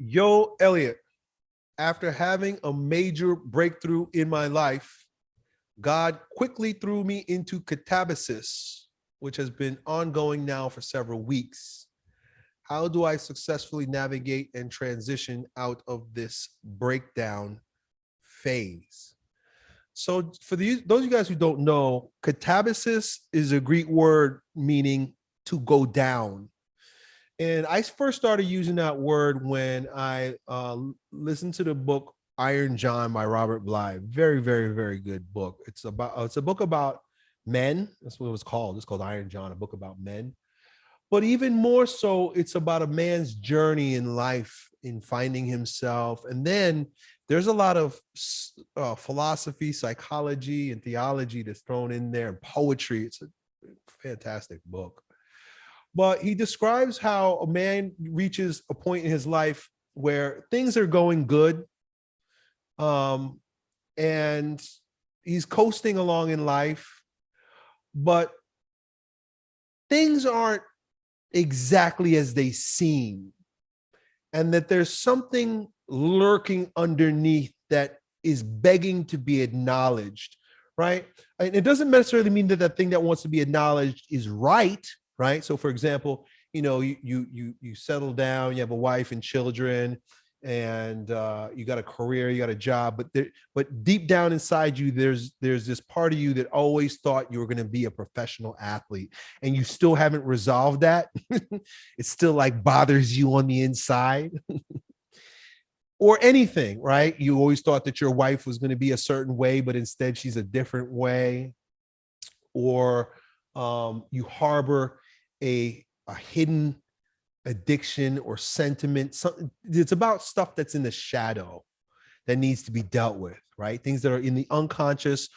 Yo, Elliot, after having a major breakthrough in my life, God quickly threw me into catabasis, which has been ongoing now for several weeks. How do I successfully navigate and transition out of this breakdown phase? So for the, those of you guys who don't know, catabasis is a Greek word meaning to go down. And I first started using that word when I uh, listened to the book Iron John by Robert Bly. Very, very, very good book. It's about it's a book about men. That's what it was called. It's called Iron John, a book about men. But even more so, it's about a man's journey in life, in finding himself. And then there's a lot of uh, philosophy, psychology, and theology that's thrown in there, and poetry. It's a fantastic book but he describes how a man reaches a point in his life where things are going good um, and he's coasting along in life but things aren't exactly as they seem and that there's something lurking underneath that is begging to be acknowledged right? And it doesn't necessarily mean that that thing that wants to be acknowledged is right right? So for example, you know, you you you settle down, you have a wife and children, and uh, you got a career, you got a job, but there, but deep down inside you, there's there's this part of you that always thought you were going to be a professional athlete, and you still haven't resolved that. it still like bothers you on the inside. or anything, right? You always thought that your wife was going to be a certain way, but instead she's a different way. Or um, you harbor a, a hidden addiction or sentiment. It's about stuff that's in the shadow that needs to be dealt with, right? Things that are in the unconscious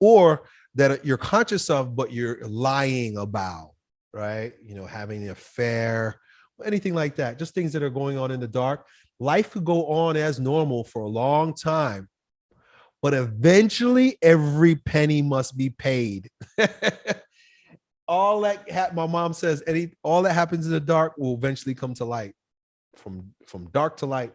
or that you're conscious of, but you're lying about, right? You know, having an affair, anything like that, just things that are going on in the dark. Life could go on as normal for a long time, but eventually every penny must be paid. all that my mom says any all that happens in the dark will eventually come to light. From from dark to light.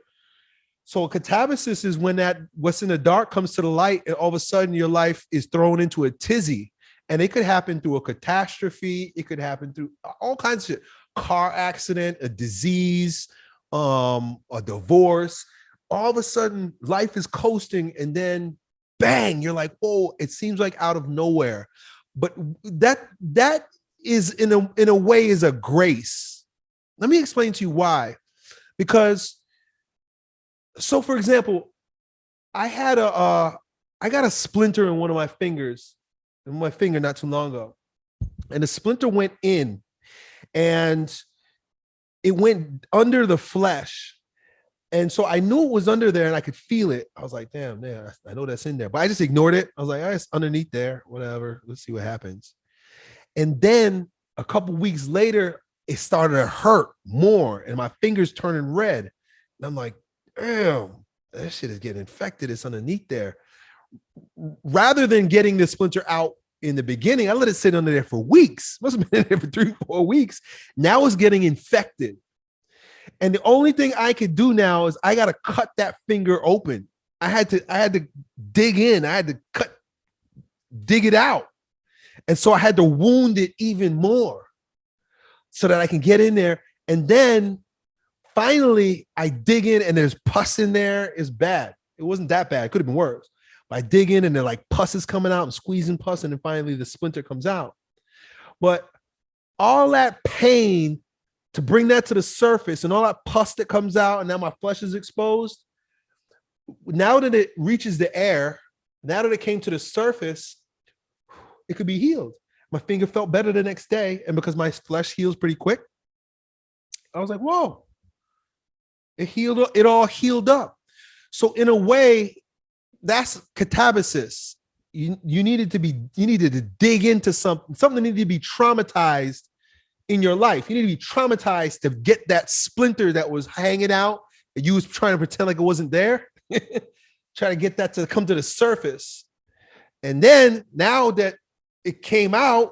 So a catabasis is when that what's in the dark comes to the light and all of a sudden your life is thrown into a tizzy. And it could happen through a catastrophe. It could happen through all kinds of shit. car accident a disease um a divorce. All of a sudden life is coasting and then bang you're like whoa it seems like out of nowhere but that that is in a in a way is a grace. Let me explain to you why. Because so for example i had a uh i got a splinter in one of my fingers in my finger not too long ago. And the splinter went in and it went under the flesh and so I knew it was under there and I could feel it. I was like, damn, man, I know that's in there. But I just ignored it. I was like, all right, it's underneath there, whatever. Let's see what happens. And then a couple weeks later, it started to hurt more and my fingers turning red. And I'm like, damn, that shit is getting infected. It's underneath there. Rather than getting the splinter out in the beginning, I let it sit under there for weeks. Must have been there for three, four weeks. Now it's getting infected. And the only thing I could do now is I got to cut that finger open. I had to, I had to dig in. I had to cut, dig it out. And so I had to wound it even more so that I can get in there. And then finally I dig in and there's pus in there. It's bad. It wasn't that bad. It could have been worse. But I dig in and they're like pus is coming out and squeezing pus. And then finally the splinter comes out. But all that pain to bring that to the surface and all that pus that comes out and now my flesh is exposed now that it reaches the air now that it came to the surface it could be healed. My finger felt better the next day and because my flesh heals pretty quick i was like whoa. It healed it all healed up. So in a way that's catabasis. You you needed to be you needed to dig into something something needed to be traumatized in your life. You need to be traumatized to get that splinter that was hanging out and you was trying to pretend like it wasn't there. Try to get that to come to the surface. And then now that it came out,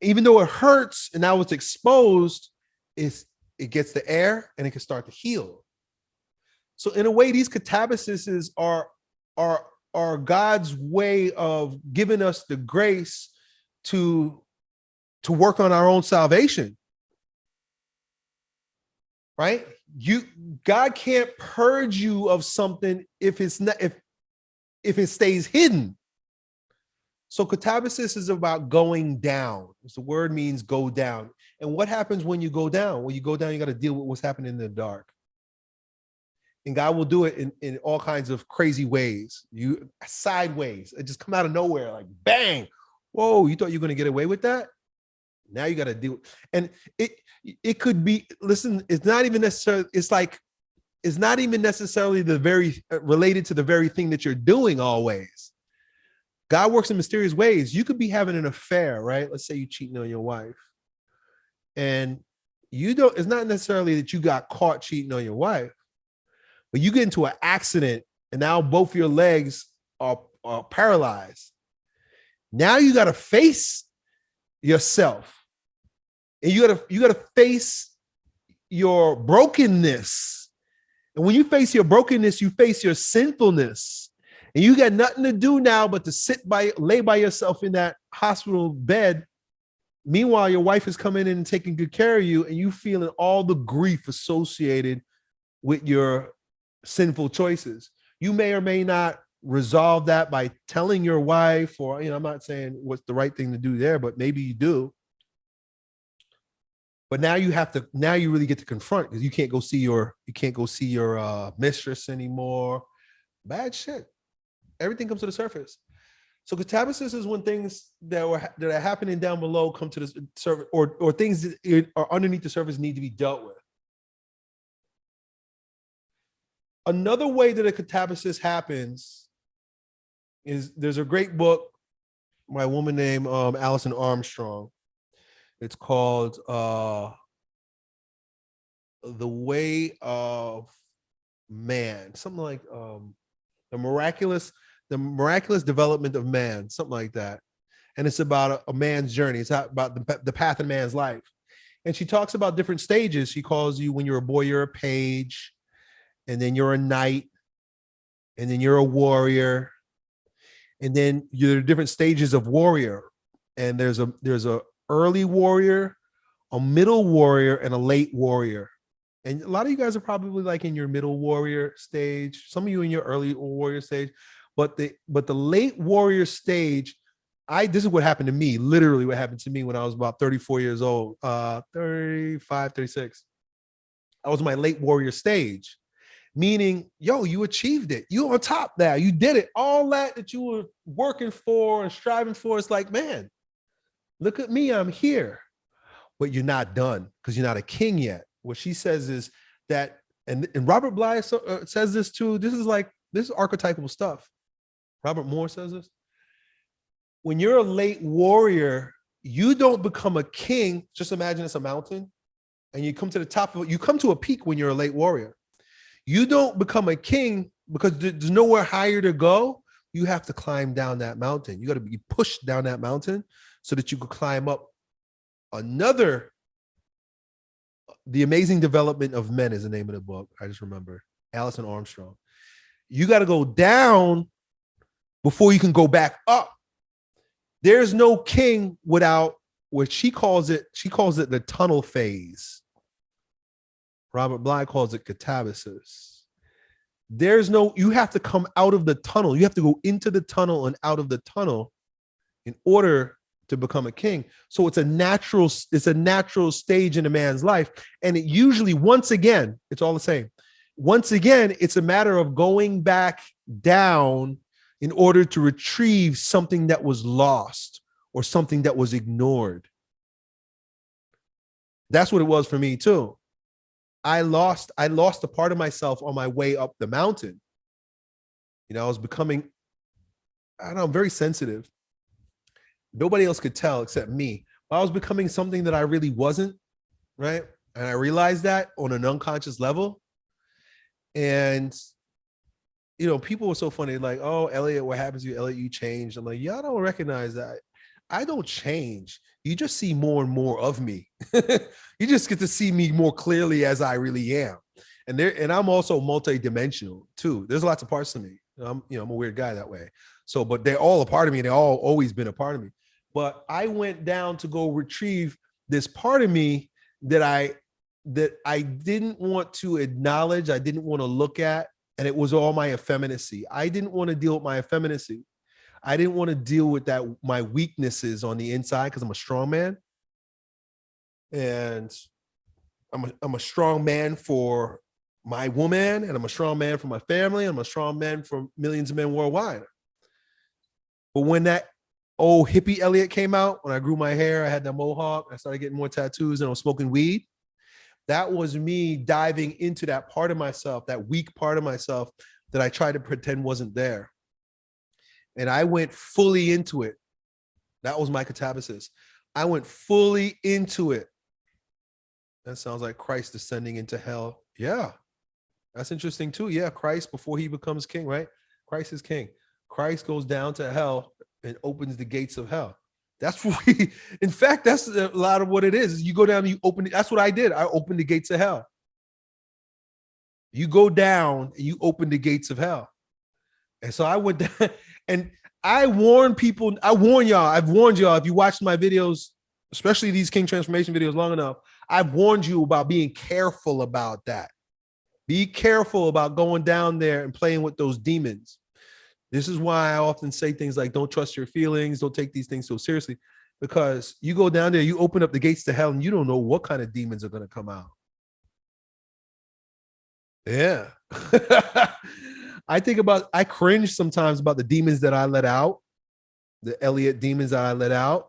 even though it hurts and now it's exposed, it's, it gets the air and it can start to heal. So in a way, these catabasis are are are God's way of giving us the grace to to work on our own salvation. Right? You God can't purge you of something if it's not if if it stays hidden. So catabasis is about going down. The word means go down. And what happens when you go down? When you go down, you got to deal with what's happening in the dark. And God will do it in, in all kinds of crazy ways. You sideways, it just come out of nowhere, like bang. Whoa, you thought you were gonna get away with that? Now you got to deal. And it it could be, listen, it's not even necessarily, it's like, it's not even necessarily the very uh, related to the very thing that you're doing always. God works in mysterious ways. You could be having an affair, right? Let's say you're cheating on your wife. And you don't, it's not necessarily that you got caught cheating on your wife, but you get into an accident and now both your legs are, are paralyzed. Now you got to face yourself. And you got to you got to face your brokenness. And when you face your brokenness, you face your sinfulness. And you got nothing to do now but to sit by, lay by yourself in that hospital bed. Meanwhile, your wife is coming in and taking good care of you, and you feeling all the grief associated with your sinful choices. You may or may not resolve that by telling your wife, or you know, I'm not saying what's the right thing to do there, but maybe you do. But now you have to, now you really get to confront because you can't go see your, you can't go see your uh, mistress anymore. Bad shit everything comes to the surface. So catabasis is when things that were that are happening down below come to the surface, or or things that are underneath the surface need to be dealt with. Another way that a catabasis happens is there's a great book by a woman named um, Alison Armstrong. It's called uh, "The Way of Man," something like um, the miraculous the miraculous development of man, something like that. And it's about a, a man's journey. It's about the, the path in man's life. And she talks about different stages. She calls you when you're a boy, you're a page, and then you're a knight, and then you're a warrior, and then you're different stages of warrior. And there's a there's a early warrior, a middle warrior, and a late warrior. And a lot of you guys are probably like in your middle warrior stage. Some of you in your early warrior stage. But the but the late warrior stage, I this is what happened to me, literally what happened to me when I was about 34 years old, uh 35, 36. I was my late warrior stage, meaning, yo, you achieved it. You on top now. You did it. All that that you were working for and striving for. It's like, man, look at me. I'm here. But you're not done because you're not a king yet. What she says is that, and, and Robert Bly uh, says this too. This is like, this is archetypal stuff. Robert Moore says this. When you're a late warrior, you don't become a king. Just imagine it's a mountain and you come to the top of it. You come to a peak when you're a late warrior. You don't become a king because there's nowhere higher to go. You have to climb down that mountain. You got to be pushed down that mountain so that you could climb up another. The Amazing Development of Men is the name of the book. I just remember Alison Armstrong. You got to go down before you can go back up. There's no king without what she calls it, she calls it the tunnel phase. Robert Bly calls it catabasis. There's no, you have to come out of the tunnel. You have to go into the tunnel and out of the tunnel in order to become a king. So it's a natural, it's a natural stage in a man's life. And it usually, once again, it's all the same. Once again, it's a matter of going back down in order to retrieve something that was lost or something that was ignored. That's what it was for me too. I lost, I lost a part of myself on my way up the mountain. You know, I was becoming, I don't know, I'm very sensitive. Nobody else could tell except me. But I was becoming something that I really wasn't, right? And I realized that on an unconscious level. And you know, people were so funny, like, oh, Elliot, what happens to you? Elliot, you changed. I'm like, y'all don't recognize that. I don't change. You just see more and more of me. you just get to see me more clearly as I really am. and there and I'm also multi-dimensional too. There's lots of parts to me. I'm you know I'm a weird guy that way. So, but they're all a part of me. They all always been a part of me. But I went down to go retrieve this part of me that I that I didn't want to acknowledge. I didn't want to look at, and it was all my effeminacy. I didn't want to deal with my effeminacy. I didn't want to deal with that my weaknesses on the inside because I'm a strong man, and I'm a, I'm a strong man for my woman, and I'm a strong man for my family. I'm a strong man for millions of men worldwide. But when that old hippie Elliot came out, when I grew my hair, I had that mohawk, I started getting more tattoos, and I was smoking weed. That was me diving into that part of myself, that weak part of myself that I tried to pretend wasn't there. And I went fully into it. That was my catabasis. I went fully into it. That sounds like Christ descending into hell. Yeah, that's interesting too. Yeah, Christ before he becomes king, right? Christ is king. Christ goes down to hell and opens the gates of hell. That's what we, in fact, that's a lot of what it is. You go down and you open. That's what I did. I opened the gates of hell. You go down and you open the gates of hell. And so I went down and I warn people, I warn y'all, I've warned y'all, if you watch my videos, especially these King Transformation videos long enough, I've warned you about being careful about that. Be careful about going down there and playing with those demons. This is why I often say things like, don't trust your feelings, don't take these things so seriously, because you go down there, you open up the gates to hell, and you don't know what kind of demons are going to come out. Yeah. I think about, I cringe sometimes about the demons that I let out, the Elliot demons that I let out.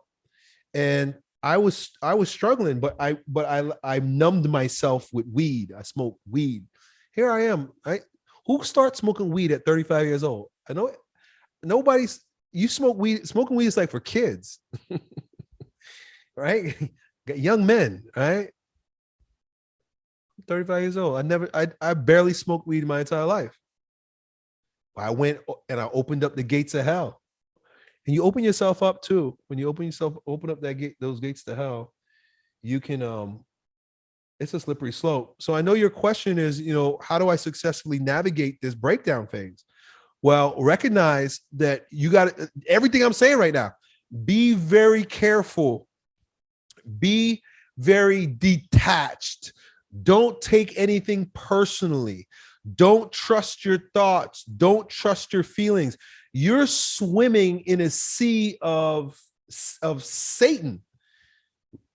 And I was, I was struggling, but I, but I, I numbed myself with weed. I smoked weed. Here I am. I, who starts smoking weed at 35 years old? I know nobody's you smoke weed, smoking weed is like for kids, right? Young men, right? 35 years old. I never, I, I barely smoked weed in my entire life. I went and I opened up the gates of hell. And you open yourself up too. When you open yourself, open up that gate, those gates to hell, you can um it's a slippery slope. So I know your question is, you know, how do I successfully navigate this breakdown phase? Well, recognize that you got everything I'm saying right now. Be very careful. Be very detached. Don't take anything personally. Don't trust your thoughts. Don't trust your feelings. You're swimming in a sea of, of Satan.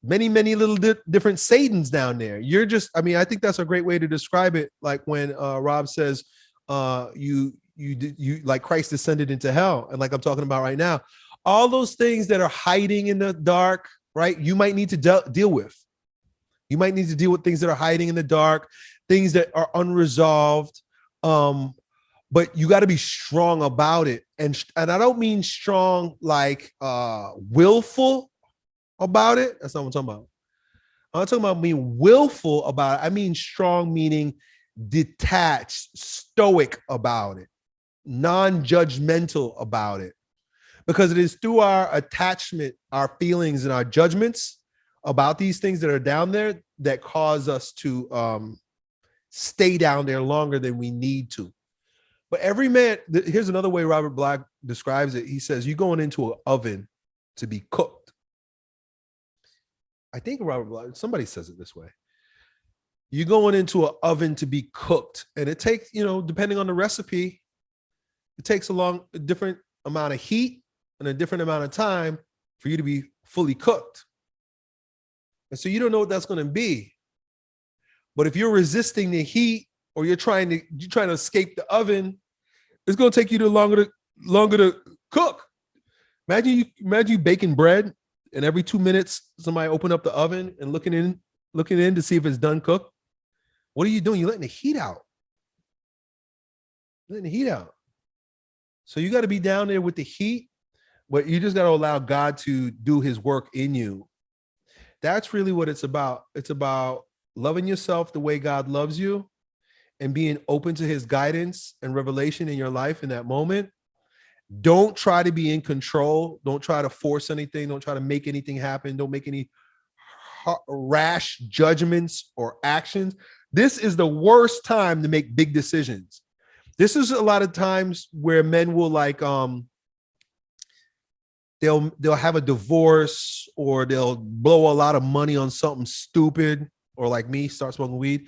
Many, many little di different Satans down there. You're just, I mean, I think that's a great way to describe it. Like when uh, Rob says, uh, you you you like Christ descended into hell, and like I'm talking about right now, all those things that are hiding in the dark, right? You might need to de deal with. You might need to deal with things that are hiding in the dark, things that are unresolved. Um, but you got to be strong about it, and and I don't mean strong like uh willful about it. That's not what I'm talking about. I'm talking about being willful about it. I mean strong meaning detached, stoic about it non-judgmental about it because it is through our attachment our feelings and our judgments about these things that are down there that cause us to um, stay down there longer than we need to. But every man here's another way robert black describes it. He says you're going into an oven to be cooked. I think robert black somebody says it this way. You're going into an oven to be cooked. And it takes you know depending on the recipe it takes a long, a different amount of heat and a different amount of time for you to be fully cooked. And so you don't know what that's going to be. But if you're resisting the heat or you're trying to you're trying to escape the oven, it's going to take you to longer to longer to cook. Imagine you imagine you baking bread and every two minutes somebody open up the oven and looking in looking in to see if it's done cooked. What are you doing? You're letting the heat out. Letting the heat out. So you got to be down there with the heat, but you just got to allow God to do his work in you. That's really what it's about. It's about loving yourself the way God loves you and being open to his guidance and revelation in your life in that moment. Don't try to be in control. Don't try to force anything. Don't try to make anything happen. Don't make any rash judgments or actions. This is the worst time to make big decisions. This is a lot of times where men will like um they'll they'll have a divorce or they'll blow a lot of money on something stupid or like me start smoking weed.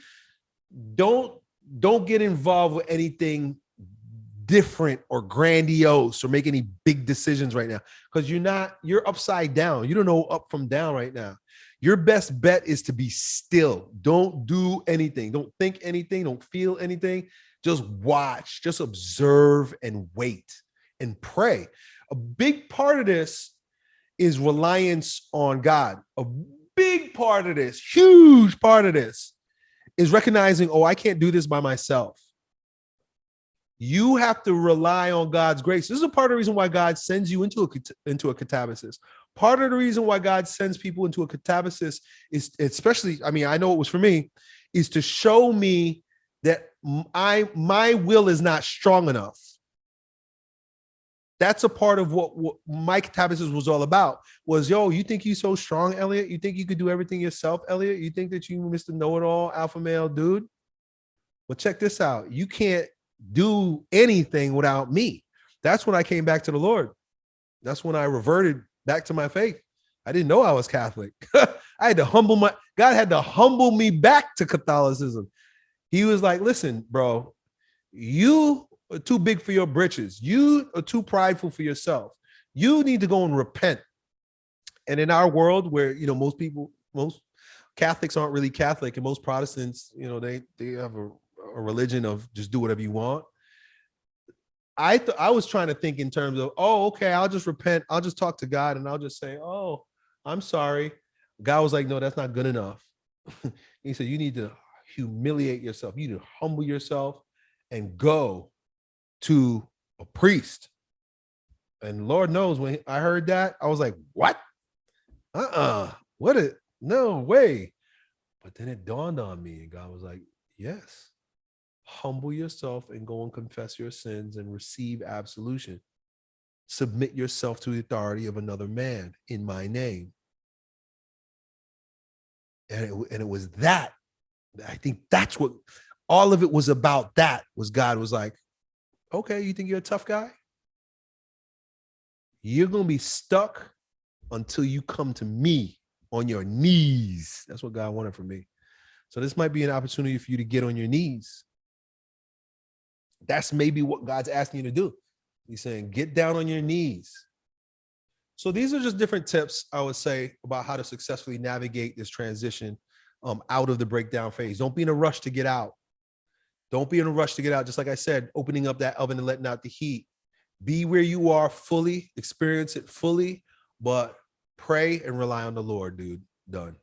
Don't don't get involved with anything different or grandiose or make any big decisions right now. Because you're not you're upside down. You don't know up from down right now. Your best bet is to be still. Don't do anything. Don't think anything. Don't feel anything. Just watch. Just observe and wait and pray. A big part of this is reliance on god. A big part of this huge part of this is recognizing oh i can't do this by myself you have to rely on God's grace. This is a part of the reason why God sends you into a into a catabasis. Part of the reason why God sends people into a catabasis is especially, I mean, I know it was for me, is to show me that I my will is not strong enough. That's a part of what, what my catabasis was all about. Was yo, you think you're so strong, Elliot? You think you could do everything yourself, Elliot? You think that you Mr. Know-it-all alpha male dude? Well, check this out. You can't do anything without me. That's when I came back to the Lord. That's when I reverted back to my faith. I didn't know I was Catholic. I had to humble my God had to humble me back to Catholicism. He was like, listen, bro, you are too big for your britches. You are too prideful for yourself. You need to go and repent. And in our world where, you know, most people, most Catholics aren't really Catholic and most Protestants, you know, they, they have a a religion of just do whatever you want. I I was trying to think in terms of, oh, okay, I'll just repent. I'll just talk to God and I'll just say, oh, I'm sorry. God was like, no, that's not good enough. he said, you need to humiliate yourself. You need to humble yourself and go to a priest. And Lord knows when I heard that, I was like, what? Uh-uh. What a no way. But then it dawned on me, and God was like, yes humble yourself and go and confess your sins and receive absolution. Submit yourself to the authority of another man in my name. And it, and it was that. I think that's what all of it was about. That was God was like, okay, you think you're a tough guy? You're going to be stuck until you come to me on your knees. That's what God wanted from me. So this might be an opportunity for you to get on your knees that's maybe what God's asking you to do. He's saying, get down on your knees. So these are just different tips I would say about how to successfully navigate this transition um, out of the breakdown phase. Don't be in a rush to get out. Don't be in a rush to get out. Just like I said, opening up that oven and letting out the heat. Be where you are fully, experience it fully, but pray and rely on the Lord, dude. Done.